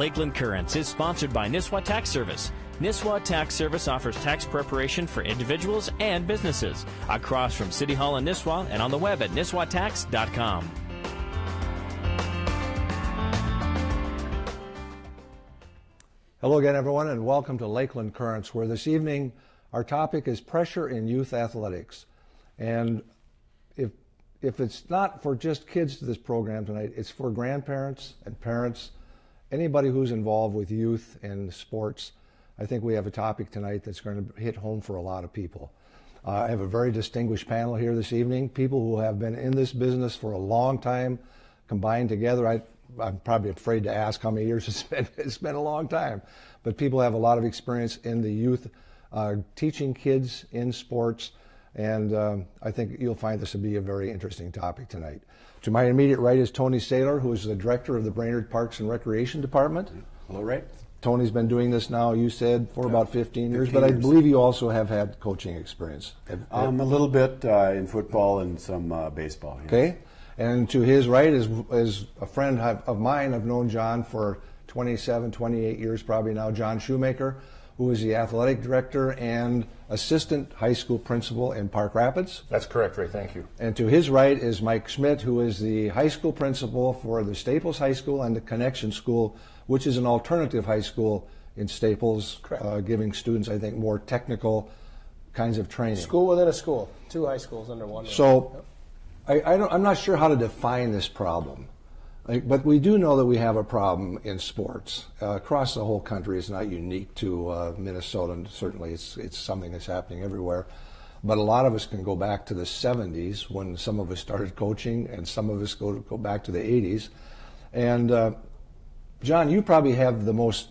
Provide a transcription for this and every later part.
Lakeland Currents is sponsored by Nisswa Tax Service. Nisswa Tax Service offers tax preparation for individuals and businesses across from City Hall in Nisswa and on the web at nisswatax.com. Hello again, everyone, and welcome to Lakeland Currents, where this evening our topic is pressure in youth athletics. And if, if it's not for just kids to this program tonight, it's for grandparents and parents, anybody who's involved with youth and sports. I think we have a topic tonight that's going to hit home for a lot of people. Uh, I have a very distinguished panel here this evening, people who have been in this business for a long time, combined together. I, I'm probably afraid to ask how many years it's been. It's been a long time. But people have a lot of experience in the youth, uh, teaching kids in sports. And um, I think you'll find this to be a very interesting topic tonight. To my immediate right is Tony Sailer, who is the director of the Brainerd Parks and Recreation Department. Hello, Ray. Tony's been doing this now, you said, for about 15 years, 15 but I years. believe you also have had coaching experience. Have- Um, a little bit uh, in football and some uh, baseball. yes. Okay. And to his right is, is a friend of of mine. I've known John for 27, 28 years probably now, John Shoemaker, who is the athletic director and assistant high school principal in Park Rapids. That's correct, Ray. Thank you. And to his right is Mike Schmidt, who is the high school principal for the Staples High School and the Connection School, which is an alternative high school in Staples, uh, giving students, I think, more technical kinds of training. School within a school, two high schools under one. roof. So I, I don't, I'm not sure how to define this problem. But we do know that we have a problem in sports uh, across the whole country. It's not unique to uh, Minnesota, and certainly it's it's something that's happening everywhere. But a lot of us can go back to the 70s when some of us started coaching, and some of us go go back to the 80s. And uh, John, you probably have the most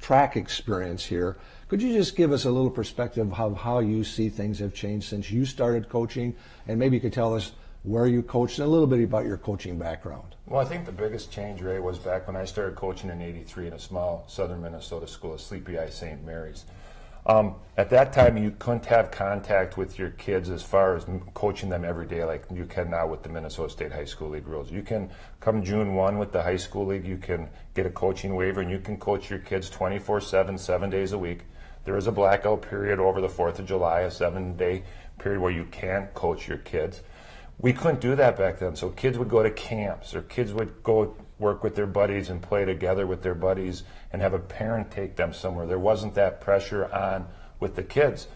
track experience here. Could you just give us a little perspective of how you see things have changed since you started coaching? And maybe you could tell us where you coached and a little bit about your coaching background. Well, I think the biggest change, Ray, was back when I started coaching in '83 in a small southern Minnesota school, Sleepy Eye St. Mary's. Um, at that time, you couldn't have contact with your kids as far as coaching them every day like you can now with the Minnesota State High School League rules. You can come June 1 with the high school league, you can get a coaching waiver and you can coach your kids 24 7, seven days a week. There is a blackout period over the 4th of July, a seven day period where you can't coach your kids. We couldn't do that back then. So kids would go to camps or kids would go work with their buddies and play together with their buddies and have a parent take them somewhere. There wasn't that pressure on with the kids.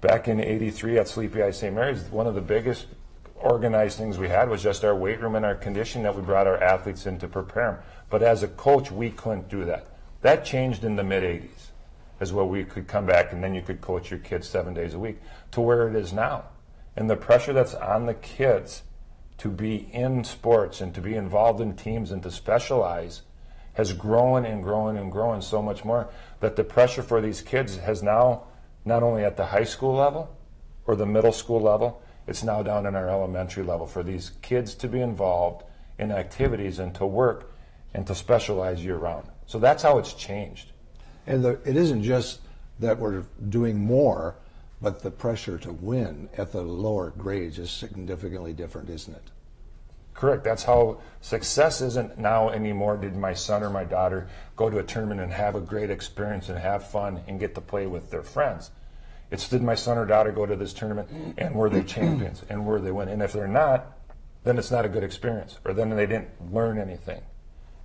Back in 83 at Sleepy Eye St. Mary's, one of the biggest organized things we had was just our weight room and our condition that we brought our athletes in to prepare them. But as a coach, we couldn't do that. That changed in the mid 80s as where We could come back and then you could coach your kids seven days a week to where it is now. And the pressure that's on the kids to be in sports and to be involved in teams and to specialize has grown and grown and grown so much more that the pressure for these kids has now not only at the high school level or the middle school level, it's now down in our elementary level for these kids to be involved in activities and to work and to specialize year round. So that's how it's changed. And the, it isn't just that we're doing more, but the pressure to win at the lower grades is significantly different, isn't it? Correct. That's how success isn't now anymore. Did my son or my daughter go to a tournament and have a great experience and have fun and get to play with their friends? It's did my son or daughter go to this tournament and were they champions and were they win? And if they're not, then it's not a good experience, or then they didn't learn anything.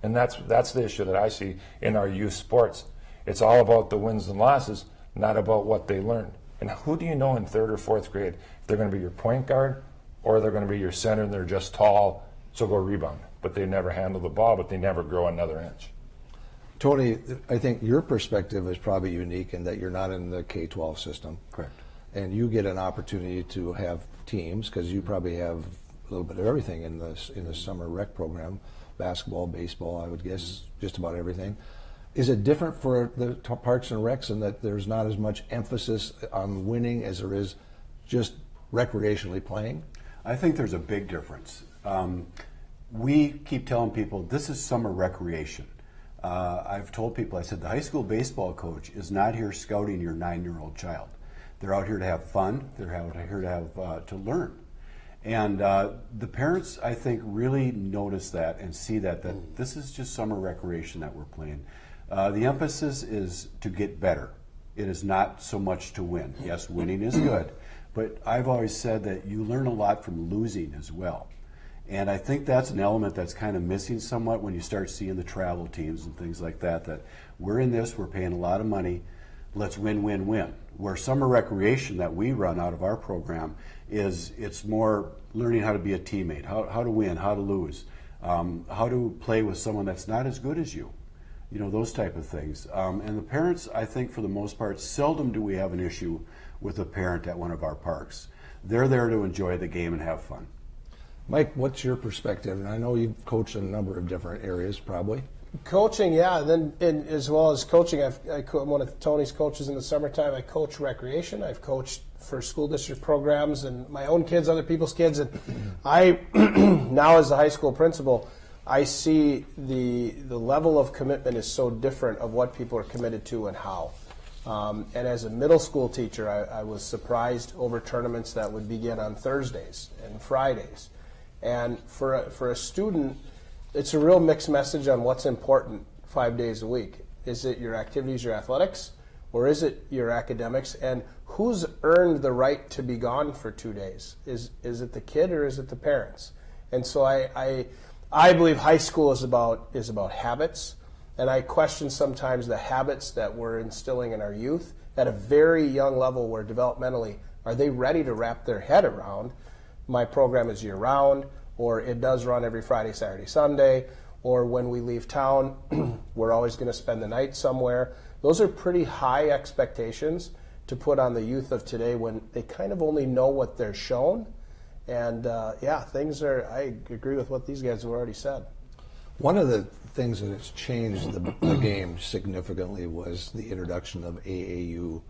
And that's that's the issue that I see in our youth sports. It's all about the wins and losses, not about what they learned. And who do you know in third or fourth grade if they're going to be your point guard or they're going to be your center and they're just tall, so go rebound, but they never handle the ball, but they never grow another inch. Tony, I think your perspective is probably unique in that you're not in the K 12 system. Correct. And you get an opportunity to have teams because you probably have a little bit of everything in the, in the summer rec program basketball, baseball, I would guess, just about everything. Is it different for the parks and recs in that there's not as much emphasis on winning as there is just recreationally playing? I think there's a big difference. Um, we keep telling people this is summer recreation. Uh, I've told people, I said, the high school baseball coach is not here scouting your nine year old child. They're out here to have fun, they're out here to, have, uh, to learn. And uh, the parents, I think, really notice that and see that that this is just summer recreation that we're playing. Uh, the emphasis is to get better. It is not so much to win. Yes, winning is good, but I've always said that you learn a lot from losing as well. And I think that's an element that's kind of missing somewhat when you start seeing the travel teams and things like that. That we're in this, we're paying a lot of money, let's win, win, win. Where summer recreation that we run out of our program is it's more learning how to be a teammate, how, how to win, how to lose, um, how to play with someone that's not as good as you, you know, those type of things. Um, and the parents, I think for the most part, seldom do we have an issue with a parent at one of our parks. They're there to enjoy the game and have fun. Mike, what's your perspective? And I know you've coached in a number of different areas, probably. Coaching, yeah. Then, and as well as coaching, I've, I, am one of Tony's coaches in the summertime. I coach recreation. I've coached for school district programs and my own kids, other people's kids, and I now as a high school principal, I see the the level of commitment is so different of what people are committed to and how. Um, and as a middle school teacher, I, I was surprised over tournaments that would begin on Thursdays and Fridays. And for a, for a student it's a real mixed message on what's important five days a week. Is it your activities, your athletics, or is it your academics? And who's earned the right to be gone for two days? Is is it the kid or is it the parents? And so I I, I believe high school is about is about habits, and I question sometimes the habits that we're instilling in our youth at a very young level, where developmentally are they ready to wrap their head around? My program is year round or it does run every Friday, Saturday, Sunday, or when we leave town, we're always going to spend the night somewhere. Those are pretty high expectations to put on the youth of today when they kind of only know what they're shown. And uh, yeah, things are, I agree with what these guys have already said. One of the things that has changed the, the game significantly was the introduction of AAU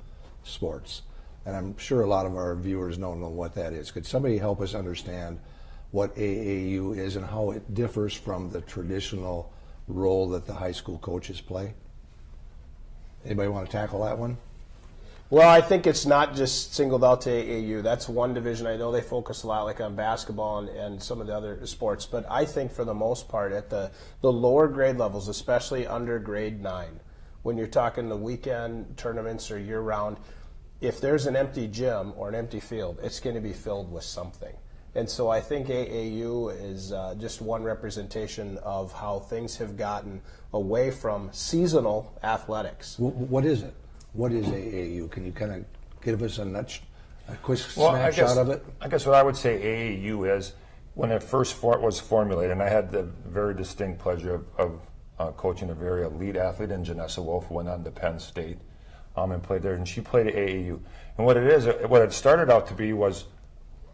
sports. And I'm sure a lot of our viewers don't know what that is. Could somebody help us understand what AAU is and how it differs from the traditional role that the high school coaches play? Anybody want to tackle that one? Well, I think it's not just singled out to AAU. That's one division. I know they focus a lot like on basketball and, and some of the other sports, but I think for the most part at the, the lower grade levels, especially under grade nine, when you're talking the weekend tournaments or year round, if there's an empty gym or an empty field, it's going to be filled with something. And so I think AAU is uh, just one representation of how things have gotten away from seasonal athletics. What is it? What is AAU? Can you kind of give us a, nutsh, a quick well, snapshot guess, of it? I guess what I would say AAU is when it first for, was formulated, and I had the very distinct pleasure of, of uh, coaching a very elite athlete in Janessa Wolf, who went on to Penn State um, and played there, and she played at AAU. And what it is, what it started out to be was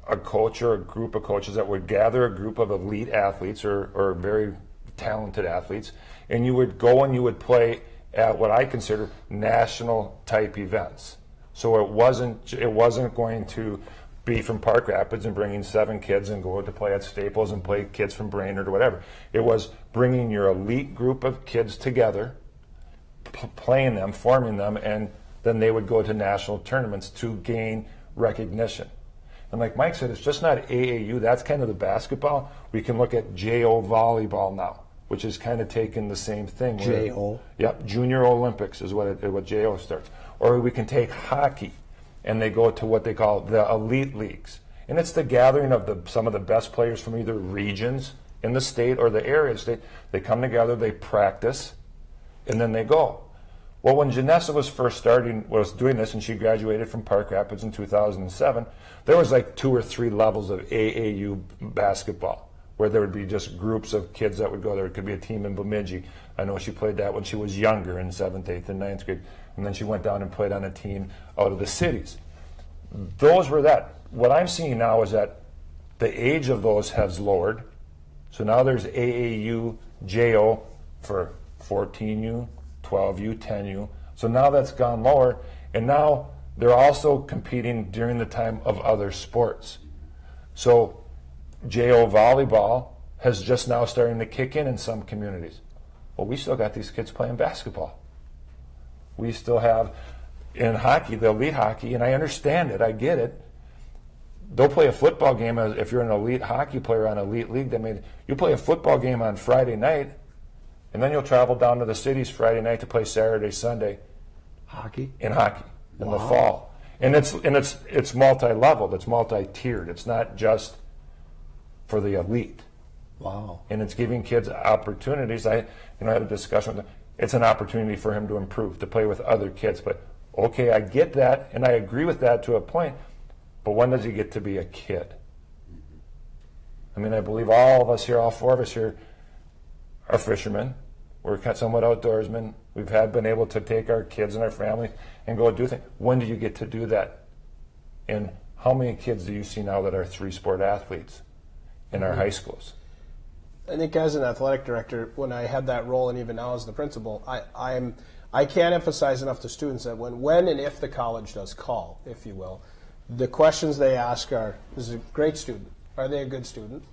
a coach or a group of coaches that would gather a group of elite athletes or, or very talented athletes, and you would go and you would play at what I consider national type events. So it wasn't it wasn't going to be from Park Rapids and bringing seven kids and go to play at Staples and play kids from Brainerd or whatever. It was bringing your elite group of kids together, playing them, forming them, and then they would go to national tournaments to gain recognition. And like Mike said, it's just not AAU. That's kind of the basketball. We can look at JO volleyball now, which is kind of taking the same thing. JO. Yep, Junior Olympics is what it, what JO starts. Or we can take hockey, and they go to what they call the elite leagues, and it's the gathering of the some of the best players from either regions in the state or the area state. They come together, they practice, and then they go. Well, when Janessa was first starting, was doing this, and she graduated from Park Rapids in 2007, there was like two or three levels of AAU basketball, where there would be just groups of kids that would go there. It could be a team in Bemidji. I know she played that when she was younger, in seventh, eighth, and ninth grade, and then she went down and played on a team out of the cities. Those were that. What I'm seeing now is that the age of those has lowered. So now there's AAU, JO for 14U, 12U, 10U. So now that's gone lower, and now they're also competing during the time of other sports. So JO volleyball has just now starting to kick in in some communities. Well, we still got these kids playing basketball. We still have in hockey, the elite hockey, and I understand it, I get it. they'll play a football game if you're an elite hockey player on elite league. They mean you play a football game on Friday night, and then you'll travel down to the cities Friday night to play Saturday, Sunday Hockey? in hockey in the fall. And it's and it's it's multi-leveled. It's multi-tiered. It's not just for the elite. Wow. and it's giving kids opportunities. I, you know, I had a discussion with him. It's an opportunity for him to improve, to play with other kids. But okay, I get that, and I agree with that to a point. But when does he get to be a kid? Mm-hmm. I mean, I believe all of us here, all four of us here, are fishermen. We're somewhat outdoorsmen. We've had been able to take our kids and our family and go do things. When do you get to do that? And how many kids do you see now that are three sport athletes in our high schools? I think as an athletic director, when I had that role, and even now as the principal, I, I'm I can't emphasize enough to students that when when and if the college does call, if you will, the questions they ask are: Is a great student? Are they a good student?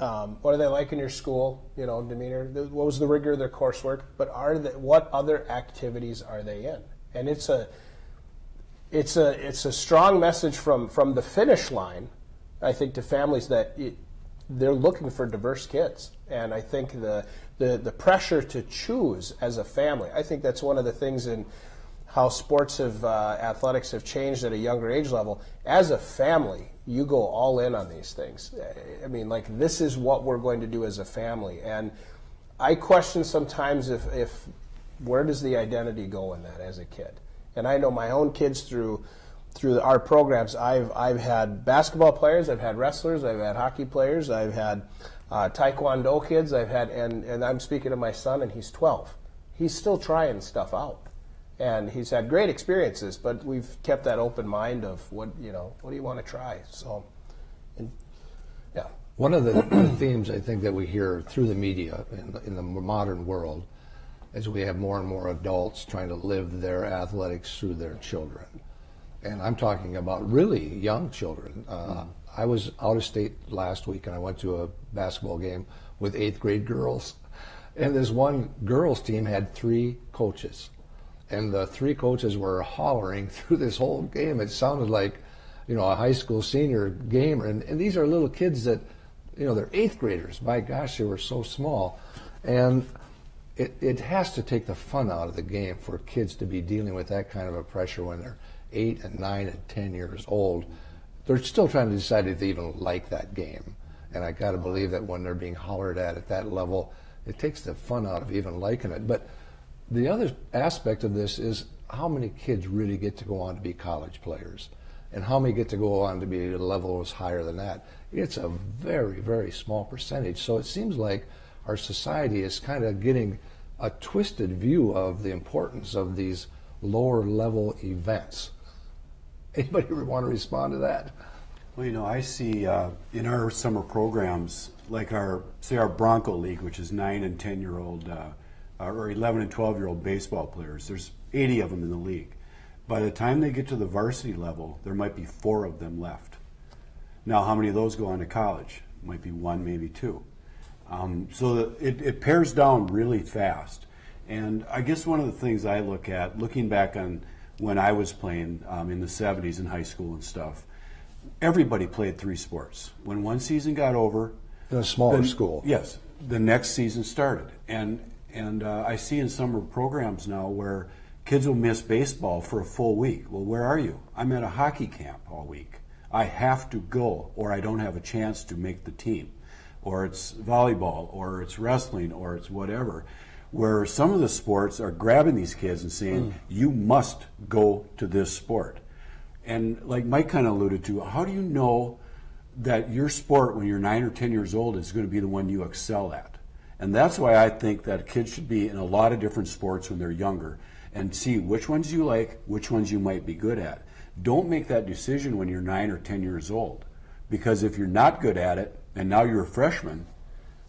Um, what are they like in your school? You know, demeanor. What was the rigor of their coursework? But are they, what other activities are they in? And it's a it's a it's a strong message from from the finish line, I think, to families that it, they're looking for diverse kids, and I think the, the the pressure to choose as a family. I think that's one of the things in how sports have uh, athletics have changed at a younger age level. As a family, you go all in on these things. I mean, like this is what we're going to do as a family, and I question sometimes if if where does the identity go in that as a kid? And I know my own kids through through our programs. I've I've had basketball players, I've had wrestlers, I've had hockey players, I've had uh, taekwondo kids, I've had and and I'm speaking to my son, and he's 12. He's still trying stuff out, and he's had great experiences. But we've kept that open mind of what you know, what do you want to try? So, and, yeah. One of the, the themes I think that we hear through the media in, the- in the modern world is we have more and more adults trying to live their athletics through their children. And I'm talking about really young children. Uh, I was out of state last week and I went to a basketball game with eighth grade girls. And this one girls team had three coaches. And the three coaches were hollering through this whole game. It sounded like, you know, a high school senior game. And, and these are little kids that, you know, they're eighth graders. My gosh, they were so small. And it, it has to take the fun out of the game for kids to be dealing with that kind of a pressure when they're eight and nine and ten years old. They're still trying to decide if they even like that game. And I got to believe that when they're being hollered at at that level, it takes the fun out of even liking it. But the other aspect of this is how many kids really get to go on to be college players and how many get to go on to be at higher than that. It's a very, very small percentage. So it seems like our society is kind of getting a twisted view of the importance of these lower level events. Anybody want to respond to that? Well, you know, I see uh, in our summer programs, like our, say, our Bronco League, which is nine and 10 year old, uh, or 11 and 12 year old baseball players, there's 80 of them in the league. By the time they get to the varsity level, there might be four of them left. Now, how many of those go on to college? Might be one, maybe two. Um, so it, it pares down really fast. And I guess one of the things I look at, looking back on when I was playing um, in the 70s in high school and stuff, everybody played three sports. When one season got over, In a smaller then- school. Yes, the next season started, and and uh, I see in summer programs now where kids will miss baseball for a full week. Well, where are you? I'm at a hockey camp all week. I have to go, or I don't have a chance to make the team, or it's volleyball, or it's wrestling, or it's whatever. Where some of the sports are grabbing these kids and saying, mm. "You must go to this sport." And like Mike kind of alluded to, how do you know that your sport when you're nine or ten years old is going to be the one you excel at? And that's why I think that kids should be in a lot of different sports when they're younger and see which ones you like, which ones you might be good at. Don't make that decision when you're nine or ten years old. Because if you're not good at it and now you're a freshman,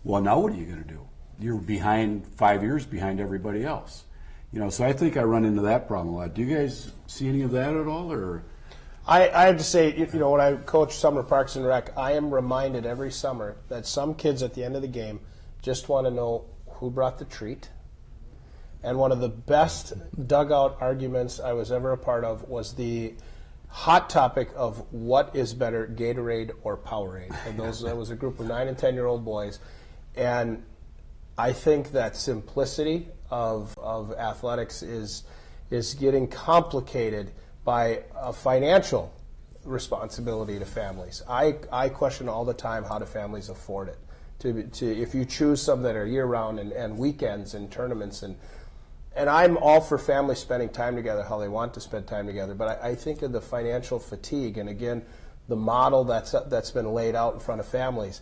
well, now what are you going to do? You're behind five years behind everybody else. You know, so I think I run into that problem a lot. Do you guys see any of that at all, or? I, I have to say, you you know, when I coach summer parks and rec, I am reminded every summer that some kids at the end of the game just want to know who brought the treat. And one of the best dugout arguments I was ever a part of was the hot topic of what is better, Gatorade or Powerade. And those that was a group of nine and ten year old boys, and I think that simplicity of of athletics is is getting complicated by a financial responsibility to families. I, I question all the time how do families afford it. To, to if you choose some that are year round and, and weekends and tournaments and and I'm all for families spending time together how they want to spend time together, but I, I think of the financial fatigue and again the model that's that's been laid out in front of families.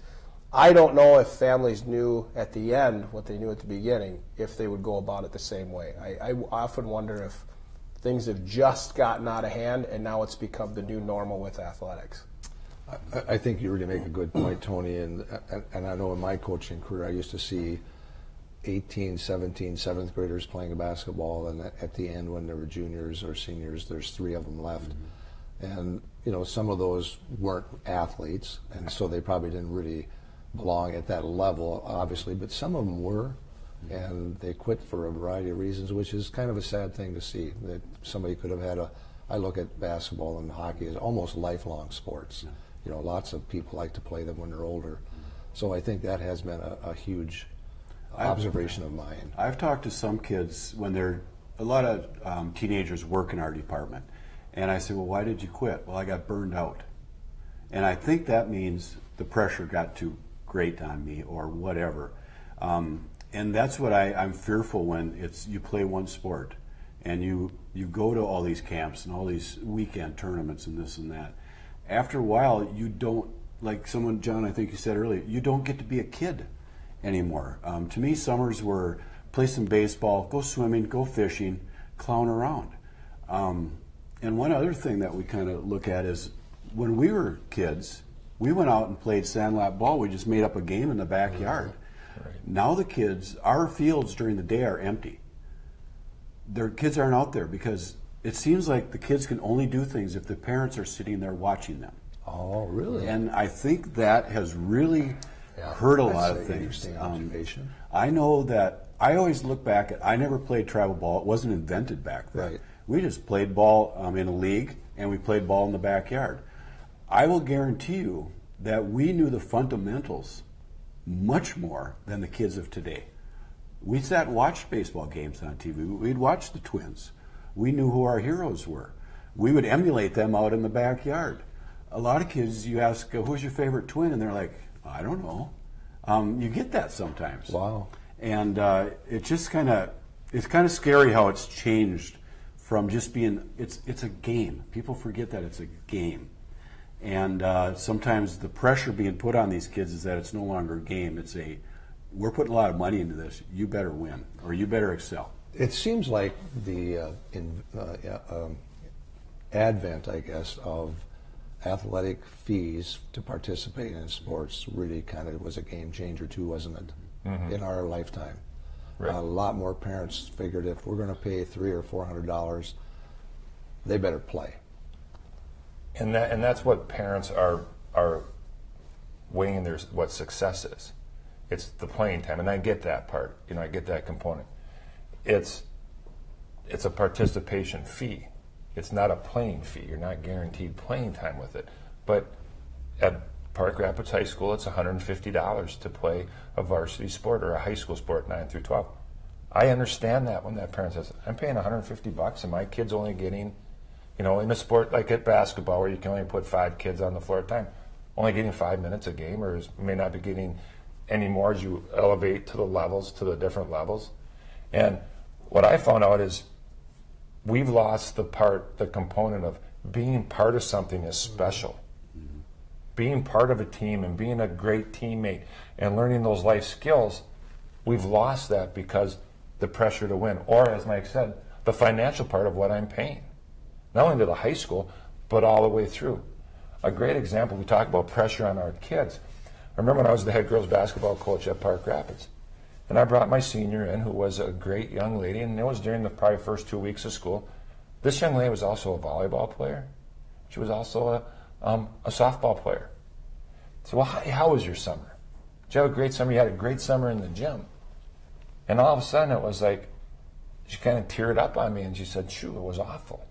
I don't know if families knew at the end what they knew at the beginning if they would go about it the same way. I, I often wonder if things have just gotten out of hand and now it's become the new normal with athletics. I, I think you really make a good point, Tony, and, and I know in my coaching career I used to see 18, 17, seventh graders playing basketball, and at the end, when they were juniors or seniors, there's three of them left. Mm-hmm. And, you know, some of those weren't athletes, and so they probably didn't really belong at that level, obviously, but some of them were, and they quit for a variety of reasons, which is kind of a sad thing to see that somebody could have had a. I look at basketball and hockey as almost lifelong sports. Yeah. You know, lots of people like to play them when they're older. So I think that has been a, a huge observation I've, of mine. I've talked to some kids when they're a lot of um, teenagers work in our department, and I say, "Well, why did you quit?" Well, I got burned out, and I think that means the pressure got too great on me, or whatever. Um, and that's what I, I'm fearful when it's you play one sport, and you you go to all these camps and all these weekend tournaments and this and that. After a while, you don't like someone, John. I think you said earlier, you don't get to be a kid anymore. Um, to me, summers were play some baseball, go swimming, go fishing, clown around. Um, and one other thing that we kind of look at is when we were kids, we went out and played sandlot ball. We just made up a game in the backyard. Right. Now the kids, our fields during the day are empty. Their kids aren't out there because it seems like the kids can only do things if the parents are sitting there watching them. Oh, really? And I think that has really yeah, heard a lot of things. Um, I know that I always look back at. I never played travel ball. It wasn't invented back then. Right. We just played ball um, in a league, and we played ball in the backyard. I will guarantee you that we knew the fundamentals much more than the kids of today. We sat and watched baseball games on TV. We'd watch the Twins. We knew who our heroes were. We would emulate them out in the backyard. A lot of kids, you ask, who's your favorite twin? And they're like, I don't know. Um, you get that sometimes. Wow. And uh, it just kind of it's kind of scary how it's changed from just being it's it's a game. People forget that it's a game, and uh, sometimes the pressure being put on these kids is that it's no longer a game. It's a we're putting a lot of money into this. You better win or you better excel. It seems like the uh, in, uh, um, advent, I guess, of athletic fees to participate in sports really kind of was a game changer too, wasn't it? Mm-hmm. In our lifetime, right. a lot more parents figured if we're going to pay three or four hundred dollars, they better play. And that and that's what parents are are weighing their what success is. It's the playing time, and I get that part. You know, I get that component. It's it's a participation fee it's not a playing fee. You're not guaranteed playing time with it. But at Park Rapids High School, it's $150 to play a varsity sport or a high school sport, 9 through 12. I understand that when that parent says, I'm paying 150 bucks and my kid's only getting, you know, in a sport like at basketball where you can only put five kids on the floor at a time, only getting five minutes a game or is, may not be getting any more as you elevate to the levels, to the different levels. And what I found out is we've lost the part, the component of being part of something is special. Mm-hmm. Being part of a team and being a great teammate and learning those life skills, we've lost that because the pressure to win, or as Mike said, the financial part of what I'm paying. Not only to the high school, but all the way through. A great example, we talk about pressure on our kids. I remember when I was the head girls basketball coach at Park Rapids. And I brought my senior in, who was a great young lady, and it was during the probably first two weeks of school. This young lady was also a volleyball player. She was also a, um, a softball player. So, well, how, how was your summer? Did you have a great summer? You had a great summer in the gym. And all of a sudden, it was like she kind of teared up on me and she said, "Shoe, it was awful."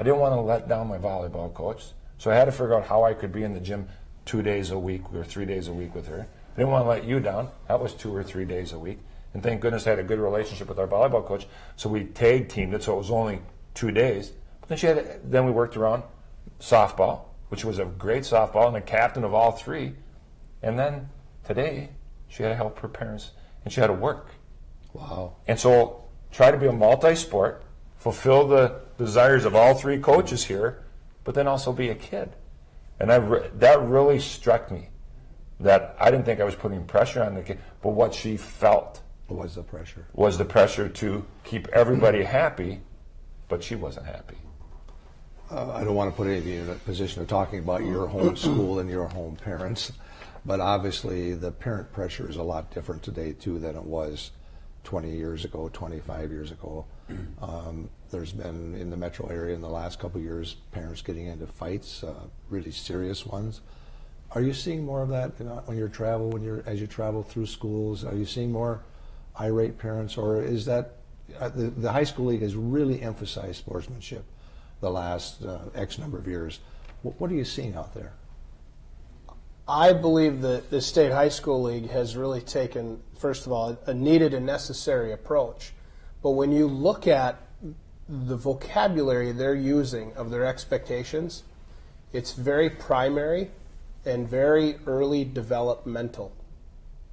I didn't want to let down my volleyball coach, so I had to figure out how I could be in the gym two days a week or three days a week with her. I didn't want to let you down. That was two or three days a week. And thank goodness I had a good relationship with our volleyball coach. So we tag teamed it, so it was only two days. But then she had, then we worked around softball, which was a great softball, and a captain of all three. And then today, she had to help her parents, and she had to work. Wow. And so try to be a multi-sport, fulfill the desires of all three coaches here, but then also be a kid. And I re- that really struck me that I didn't think I was putting pressure on the kid, but what she felt was the pressure? was the pressure to keep everybody happy, but she wasn't happy. Uh, I don't want to put any of you in a position of talking about your home school and your home parents, but obviously the parent pressure is a lot different today too than it was 20 years ago, 25 years ago. Um, there's been in the metro area in the last couple years parents getting into fights, uh, really serious ones. Are you seeing more of that when you travel, when you're as you travel through schools? Are you seeing more irate parents, or is that uh, the, the high school league has really emphasized sportsmanship the last uh, X number of years? What, what are you seeing out there? I believe that the state high school league has really taken, first of all, a needed and necessary approach. But when you look at the vocabulary they're using of their expectations, it's very primary and very early developmental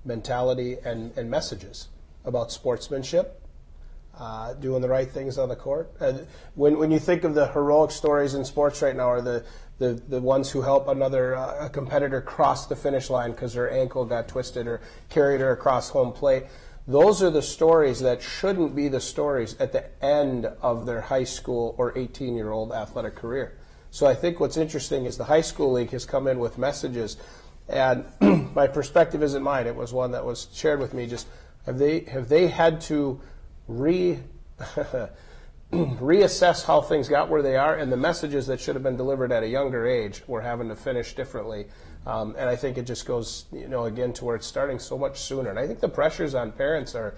mentality and, and messages about sportsmanship, uh, doing the right things on the court. Uh, when, when you think of the heroic stories in sports right now, are the, the, the ones who help another uh, competitor cross the finish line because her ankle got twisted or carried her across home plate, those are the stories that shouldn't be the stories at the end of their high school or 18 year old athletic career. So I think what's interesting is the high school league has come in with messages, and my perspective isn't mine. It was one that was shared with me. Just have they have they had to re reassess how things got where they are, and the messages that should have been delivered at a younger age were having to finish differently. Um, and I think it just goes, you know, again to where it's starting so much sooner. And I think the pressures on parents are,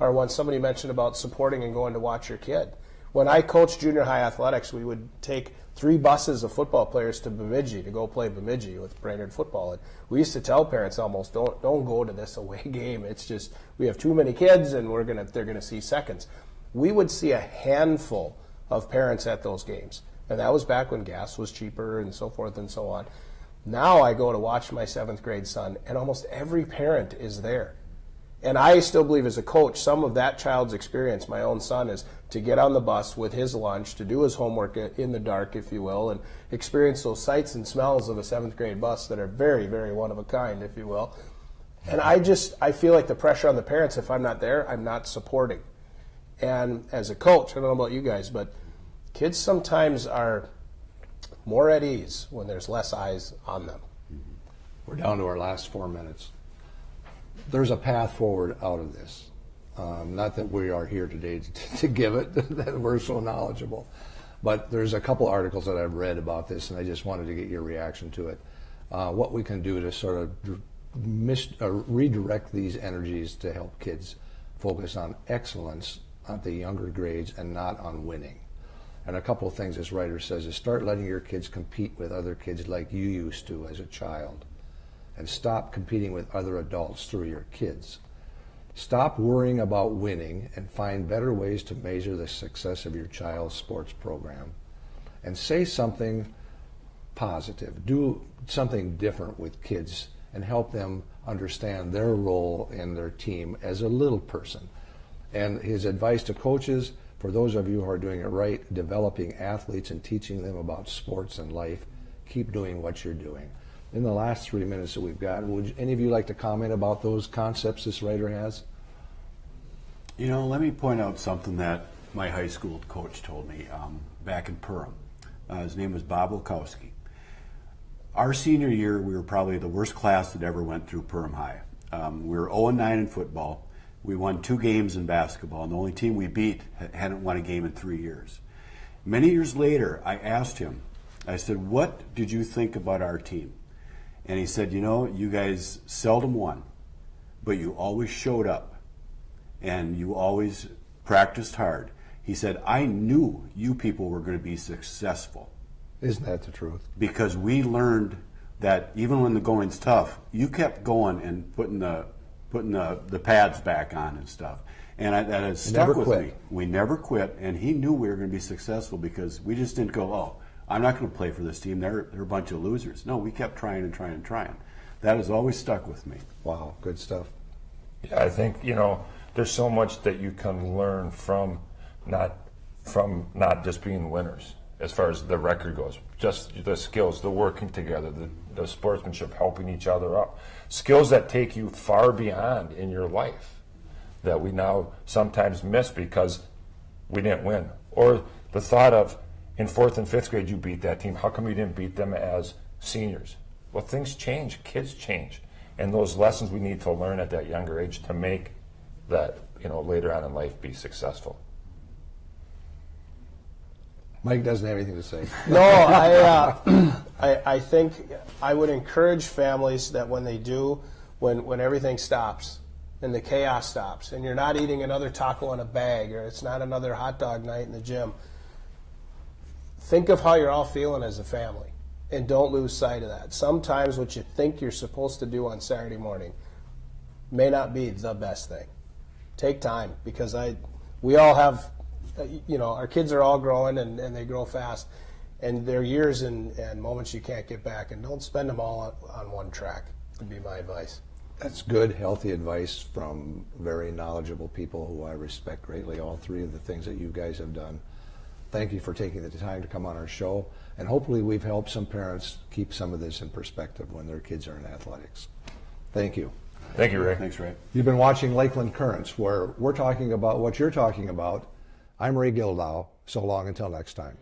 are when somebody mentioned about supporting and going to watch your kid. When I coached junior high athletics, we would take three buses of football players to Bemidji to go play Bemidji with Brainerd football. And we used to tell parents almost, don't don't go to this away game. It's just we have too many kids, and we're gonna they're gonna see seconds. We would see a handful of parents at those games, and that was back when gas was cheaper and so forth and so on. Now I go to watch my seventh grade son, and almost every parent is there. And I still believe as a coach, some of that child's experience, my own son, is to get on the bus with his lunch, to do his homework in the dark, if you will, and experience those sights and smells of a seventh grade bus that are very, very one of a kind, if you will. And I just, I feel like the pressure on the parents, if I'm not there, I'm not supporting. And as a coach, I don't know about you guys, but kids sometimes are more at ease when there's less eyes on them. We're down to our last four minutes. There's a path forward out of this. Um, not that we are here today to, to give it, that we're so knowledgeable, but there's a couple articles that I've read about this, and I just wanted to get your reaction to it. Uh, what we can do to sort of mis- uh, redirect these energies to help kids focus on excellence at the younger grades and not on winning. And a couple of things this writer says is start letting your kids compete with other kids like you used to as a child. And stop competing with other adults through your kids. Stop worrying about winning and find better ways to measure the success of your child's sports program. And say something positive. Do something different with kids and help them understand their role in their team as a little person. And his advice to coaches for those of you who are doing it right, developing athletes and teaching them about sports and life, keep doing what you're doing. In the last three minutes that we've got, would any of you like to comment about those concepts this writer has? You know, let me point out something that my high school coach told me um, back in Perham. Uh, his name was Bob Wilkowski. Our senior year, we were probably the worst class that ever went through Perham High. Um, we were 0 9 in football. We won two games in basketball, and the only team we beat hadn't won a game in three years. Many years later, I asked him, I said, What did you think about our team? And he said, You know, you guys seldom won, but you always showed up and you always practiced hard. He said, I knew you people were going to be successful Isn't that the truth? because we learned that even when the going's tough, you kept going and putting the putting the, the pads back on and stuff. And I, that has stuck never with quit. me. We never quit, and he knew we were going to be successful because we just didn't go, oh, I'm not going to play for this team. They're, they're a bunch of losers. No, we kept trying and trying and trying. That has always stuck with me. Wow, good stuff. Yeah, I think you know there's so much that you can learn from not from not just being winners as far as the record goes. Just the skills, the working together, the, the sportsmanship, helping each other up, skills that take you far beyond in your life that we now sometimes miss because we didn't win. Or the thought of in fourth and fifth grade you beat that team. How come you didn't beat them as seniors? Well, things change. Kids change, and those lessons we need to learn at that younger age to make that you know later on in life be successful. Mike doesn't have anything to say. No, I, uh, I, I think I would encourage families that when they do, when, when everything stops and the chaos stops, and you're not eating another taco in a bag or it's not another hot dog night in the gym, think of how you're all feeling as a family and don't lose sight of that. Sometimes what you think you're supposed to do on Saturday morning may not be the best thing. Take time because I, we all have, Uh, you know, our kids are all growing and, and they grow fast, and there are years and, and moments you can't get back, and don't spend them all on, on one track. Would be my advice. That's good, healthy advice from very knowledgeable people who I respect greatly. All three of the things that you guys have done. Thank you for taking the time to come on our show, and hopefully we've helped some parents keep some of this in perspective when their kids are in athletics. Thank you. Thank you, Ray. Thanks, Ray. You've been watching Lakeland Currents, where we're talking about what you're talking about. I'm Ray Gildow. So long until next time.